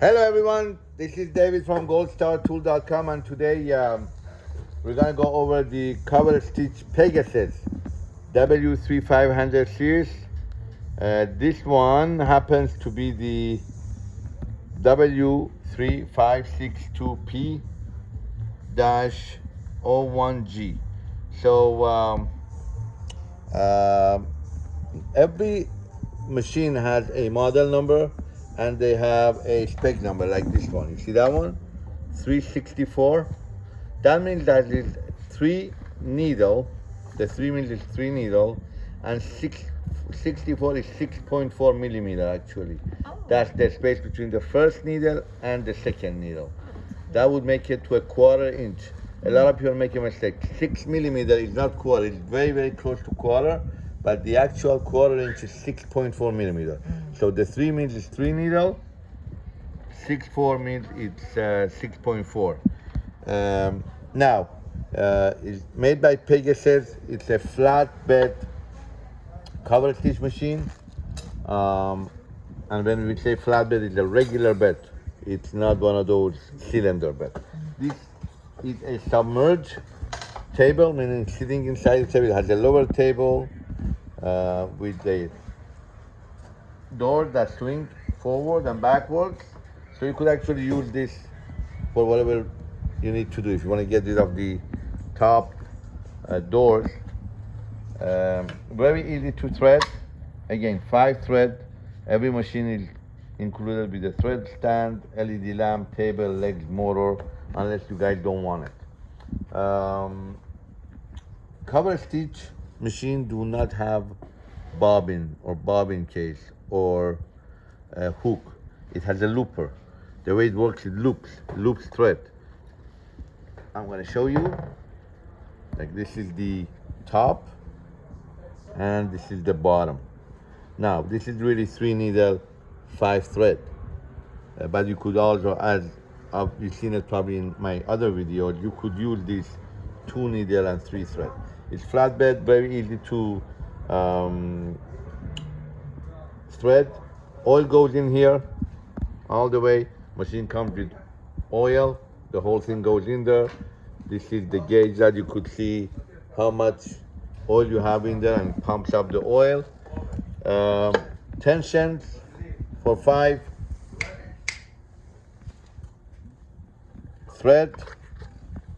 Hello everyone, this is David from goldstartool.com and today um, we're gonna go over the cover stitch Pegasus W3500 series. Uh, this one happens to be the W3562P-01G. So um, uh, every machine has a model number and they have a spec number like this one. You see that one? 364. That means that is three needle. The three means is three needle, and six, 64 is 6.4 millimeter actually. Oh. That's the space between the first needle and the second needle. That would make it to a quarter inch. A lot of people make a mistake. Six millimeter is not quarter, it's very, very close to quarter but the actual quarter inch is 6.4 millimeter. Mm. So the three means it's three needle, six four means it's uh, 6.4. Um, now, uh, it's made by Pegasus. It's a flat bed cover stitch machine. Um, and when we say flat bed, it's a regular bed. It's not one of those cylinder bed. This is a submerged table, meaning sitting inside the table. It has a lower table, uh, with the door that swing forward and backwards. So you could actually use this for whatever you need to do. If you want to get rid of the top uh, doors, um, very easy to thread. Again, five thread. Every machine is included with a thread stand, LED lamp, table, legs, motor, unless you guys don't want it. Um, cover stitch machine do not have bobbin or bobbin case or a hook. It has a looper. The way it works, it loops, loops thread. I'm gonna show you. Like this is the top and this is the bottom. Now, this is really three needle, five thread. Uh, but you could also, as uh, you've seen it probably in my other videos, you could use this two needle and three thread. It's flatbed, very easy to um, thread. Oil goes in here all the way. Machine comes with oil. The whole thing goes in there. This is the gauge that you could see how much oil you have in there and pumps up the oil. Um, tensions for five. Thread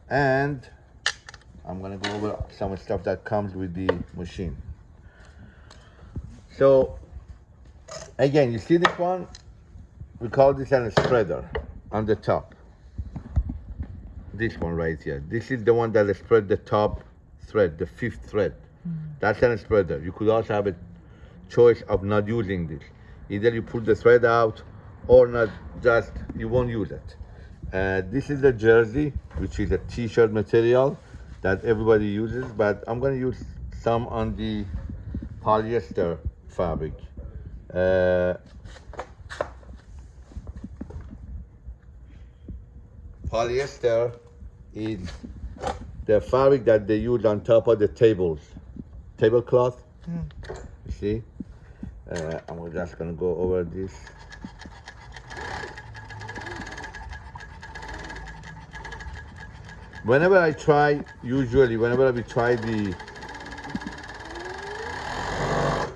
and I'm gonna go over some stuff that comes with the machine. So again, you see this one? We call this a spreader on the top. This one right here. This is the one that spread the top thread, the fifth thread. Mm. That's a spreader. You could also have a choice of not using this. Either you pull the thread out or not just, you won't use it. Uh, this is the jersey, which is a t-shirt material that everybody uses, but I'm gonna use some on the polyester fabric. Uh, polyester is the fabric that they use on top of the tables, tablecloth. Mm. You see? Uh, I'm just gonna go over this. Whenever I try, usually, whenever we try the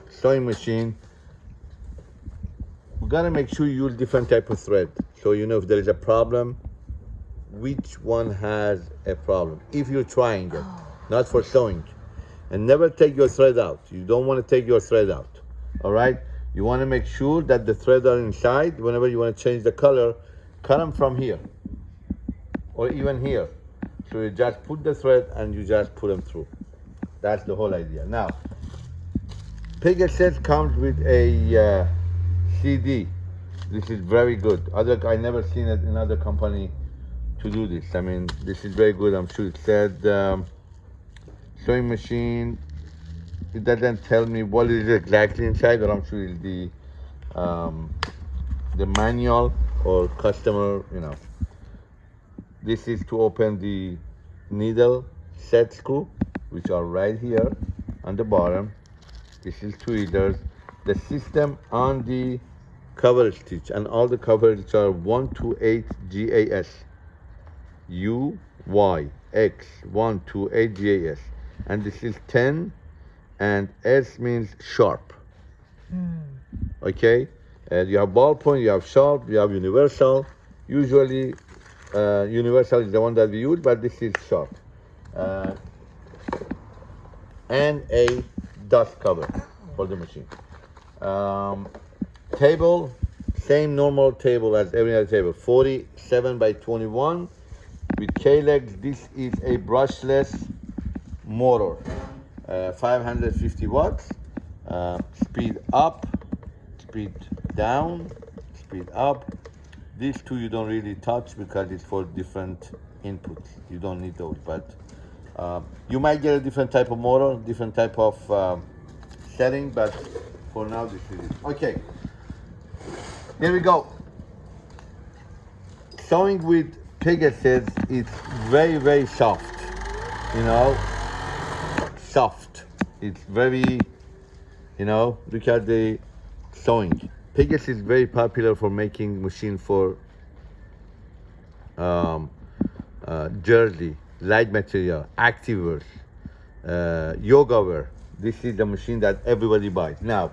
sewing machine, we gotta make sure you use different type of thread. So you know if there is a problem, which one has a problem. If you're trying it, oh. not for sewing. And never take your thread out. You don't wanna take your thread out, all right? You wanna make sure that the threads are inside. Whenever you wanna change the color, cut them from here, or even here. So you just put the thread and you just put them through. That's the whole idea. Now, Pegasus comes with a uh, CD. This is very good. Other I never seen it in other company to do this. I mean, this is very good. I'm sure it said um, sewing machine. It doesn't tell me what is exactly inside, but I'm sure it's the um, the manual or customer, you know, this is to open the needle set screw, which are right here on the bottom. This is tweezers. The system on the cover stitch and all the covers are 128 GAS U Y X 128 GAS and this is 10 and S means sharp. Hmm. Okay? And you have ballpoint you have sharp you have universal. Usually uh, universal is the one that we use but this is sharp uh, and a dust cover for the machine. Um, table same normal table as every other table 47 by 21 with K-legs this is a brushless motor uh, 550 watts. Uh, speed up speed down speed up these two you don't really touch because it's for different inputs. You don't need those but uh, you might get a different type of motor different type of um, setting but for now this is it. Okay. Here we go. Sewing with Pegasus it's very very soft you know? Soft. It's very you know look at the sewing Pegasus is very popular for making machine for um, uh, jersey light material activewear uh, yoga wear. This is the machine that everybody buys. Now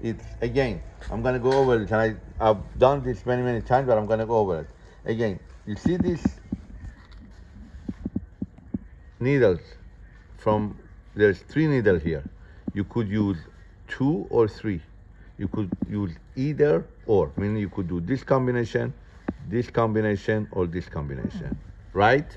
it's again i'm gonna go over it. I, i've done this many many times but i'm gonna go over it. Again you see this needles? From there's three needles here. You could use two or three you could use either or meaning you could do this combination this combination or this combination right?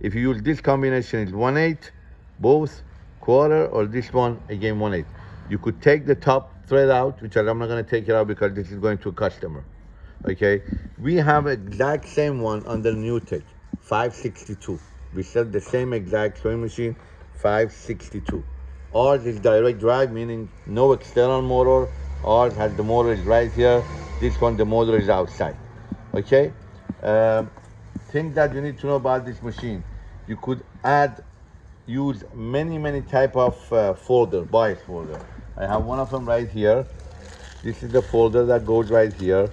If you use this combination it's one eight both quarter or this one again one eight. You could take the top thread out which i'm not going to take it out because this is going to a customer okay? We have exact same one under new tech 562 we sell the same exact sewing machine 562 ours is direct drive meaning no external motor ours has the motor is right here. This one the motor is outside. Okay? Um, things that you need to know about this machine you could add use many many type of uh, folder bias folder. I have one of them right here. This is the folder that goes right here.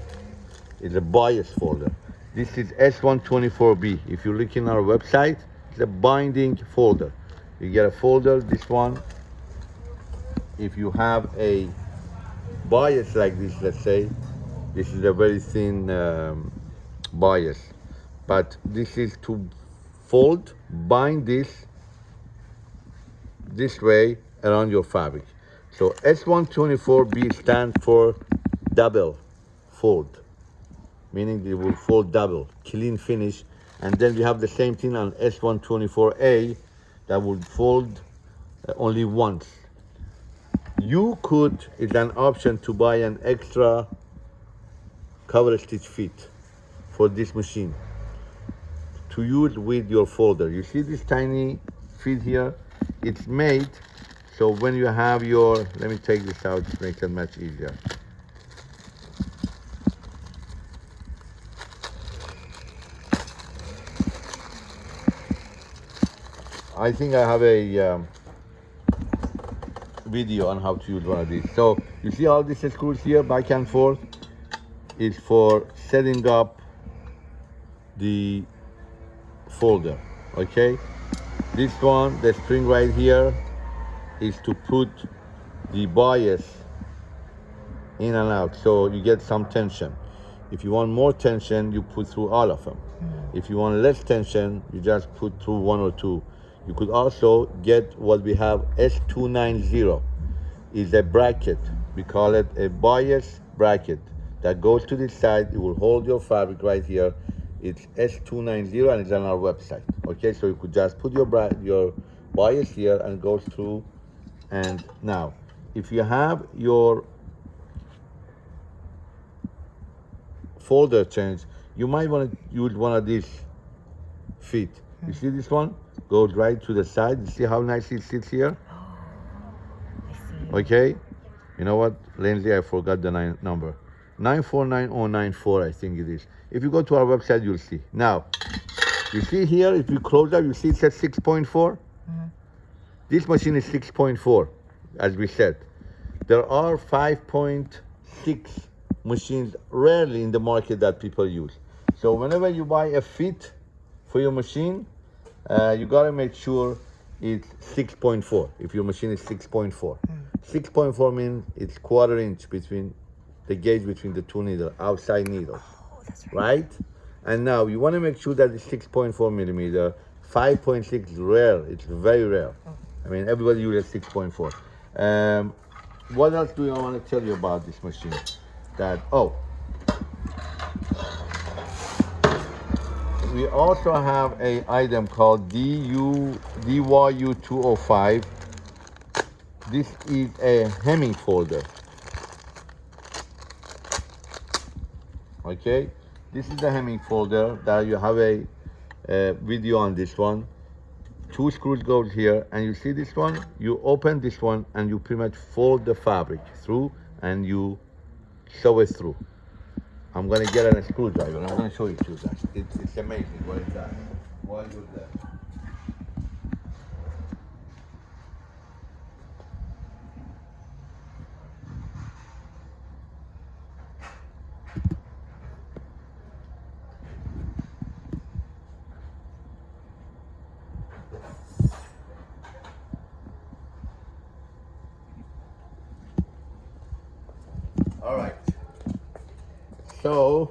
It's a bias folder. This is s124b if you look in our website it's a binding folder. You get a folder this one. If you have a bias like this let's say this is a very thin um, bias. But this is to fold bind this this way around your fabric. So s124b stands for double fold meaning it will fold double clean finish. And then we have the same thing on s124a that will fold uh, only once you could it's an option to buy an extra cover stitch feet for this machine to use with your folder. You see this tiny feet here? It's made so when you have your let me take this out to make it much easier. I think I have a um, video on how to use one of these. So you see all these screws here back and forth is for setting up the folder, okay? This one, the spring right here, is to put the bias in and out so you get some tension. If you want more tension, you put through all of them. Hmm. If you want less tension, you just put through one or two. You could also get what we have S290 is a bracket. We call it a bias bracket that goes to the side. It will hold your fabric right here. It's S290 and it's on our website. Okay, so you could just put your your bias here and goes through. And now, if you have your folder change, you might want to use one of these feet. You see this one? Goes right to the side. You see how nicely it sits here? Okay? You know what? Lindsay, I forgot the nine, number. 949094, I think it is. If you go to our website, you'll see. Now, you see here, if you close up, you see it says 6.4? Mm -hmm. This machine is 6.4, as we said. There are 5.6 machines rarely in the market that people use. So whenever you buy a fit for your machine, uh, you gotta make sure it's 6.4. If your machine is 6.4, 6.4 means it's quarter inch between the gauge between the two needles, outside needles, Oh, that's right. right? And now you want to make sure that it's 6.4 millimeter. 5.6 is rare. It's very rare. I mean, everybody uses 6.4. Um, what else do I want to tell you about this machine? That oh, we also have a item called DU DYU 205. This is a hemming folder. Okay, this is the hemming folder that you have a, uh video on this one. Two screws goes here, and you see this one. You open this one, and you pretty much fold the fabric through, and you sew it through. I'm gonna get a screwdriver. I'm gonna show you to that. It's, it's amazing what it does. While you're there. So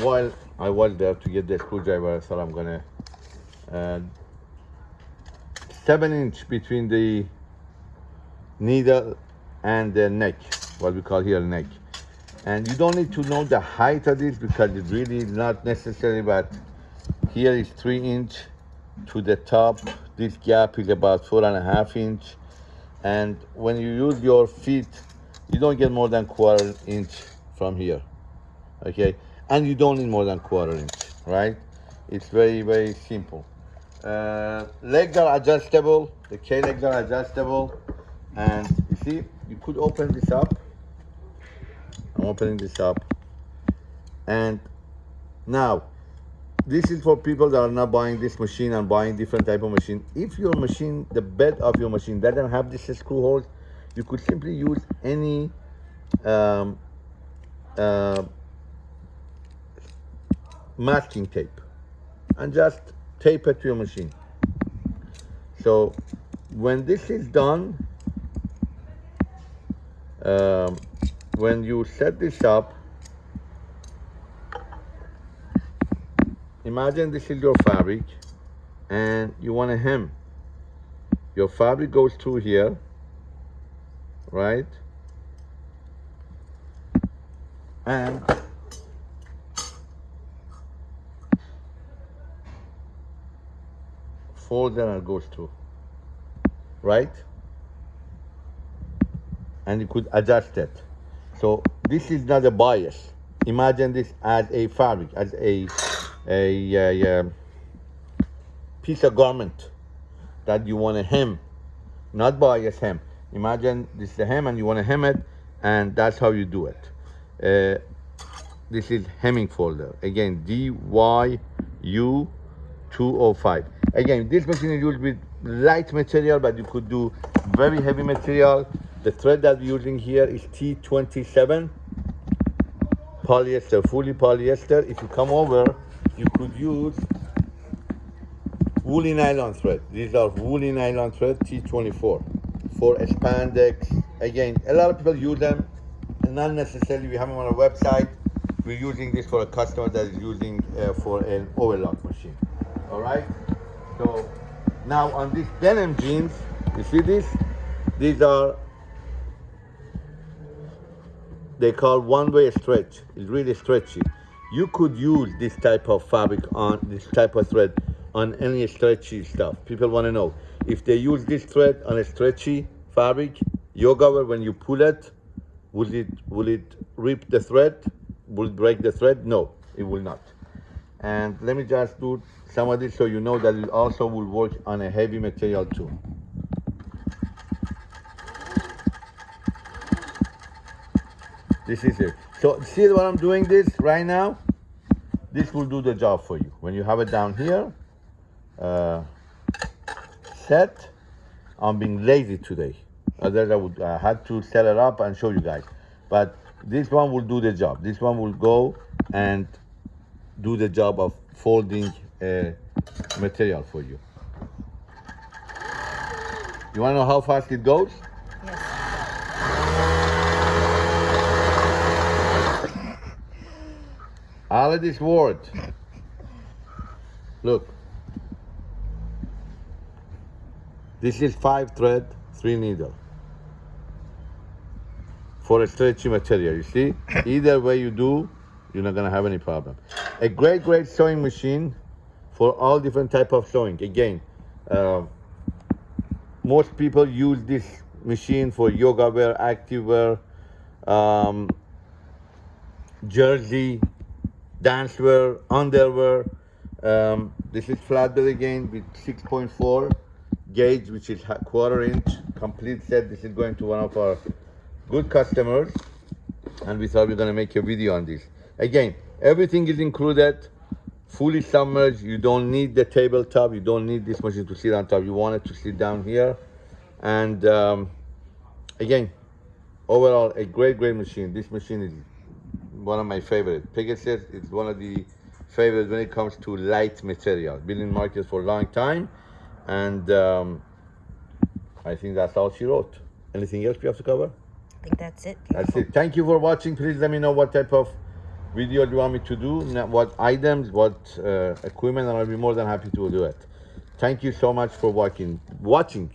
while I was there to get the screwdriver, I thought I'm gonna uh, seven inch between the needle and the neck, what we call here neck. And you don't need to know the height of this because it's really is not necessary, but here is three inch to the top. This gap is about four and a half inch. And when you use your feet, you don't get more than quarter inch from here okay? And you don't need more than quarter inch right? It's very very simple. Uh, legs are adjustable the K legs are adjustable and you see you could open this up. I'm opening this up. And now this is for people that are not buying this machine and buying different type of machine. If your machine the bed of your machine doesn't have this screw holes you could simply use any um, uh, masking tape and just tape it to your machine. So when this is done um, when you set this up imagine this is your fabric and you want to hem. Your fabric goes through here right and fold and it goes through right? And you could adjust it. So this is not a bias. Imagine this as a fabric as a a, a, um, piece of garment that you want to hem. Not bias hem. Imagine this is the hem and you want to hem it and that's how you do it uh, this is hemming folder. Again DYU 205 again this machine is used with light material but you could do very heavy material. The thread that we're using here is T27 polyester fully polyester. If you come over you could use woolly nylon thread. These are woolly nylon thread T24 for spandex again a lot of people use them not necessarily we have them on our website. We're using this for a customer that is using uh, for an overlock machine. All right? So now on these denim jeans you see this? These are they call one-way stretch. It's really stretchy. You could use this type of fabric on this type of thread on any stretchy stuff. People want to know. If they use this thread on a stretchy fabric yoga wear when you pull it will it will it rip the thread? Will it break the thread? No it will not. And let me just do some of this so you know that it also will work on a heavy material too. This is it. So see what i'm doing this right now? This will do the job for you. When you have it down here uh, set i'm being lazy today otherwise i would i had to set it up and show you guys but this one will do the job. This one will go and do the job of folding uh, material for you. You want to know how fast it goes? Yes. All of this word. Look. This is five thread, three needle. For a stretchy material, you see? Either way you do, you're not gonna have any problem. A great, great sewing machine for all different type of sewing. Again, uh, most people use this machine for yoga wear, active wear, um, jersey, dance wear, underwear. Um, this is flatbed again with 6.4 gauge, which is ha- quarter inch complete set. This is going to one of our good customers, and we thought we are gonna make a video on this. Again, everything is included, fully submerged. You don't need the tabletop. You don't need this machine to sit on top. You want it to sit down here, and um, again, overall a great, great machine. This machine is one of my favorite. Pegasus is one of the favorites when it comes to light material. Been in market for a long time, and um, I think that's all she wrote. Anything else we have to cover? Think that's it. That's it. Thank you for watching. Please let me know what type of video you want me to do, what items, what uh, equipment, and I'll be more than happy to do it. Thank you so much for watching. Watching.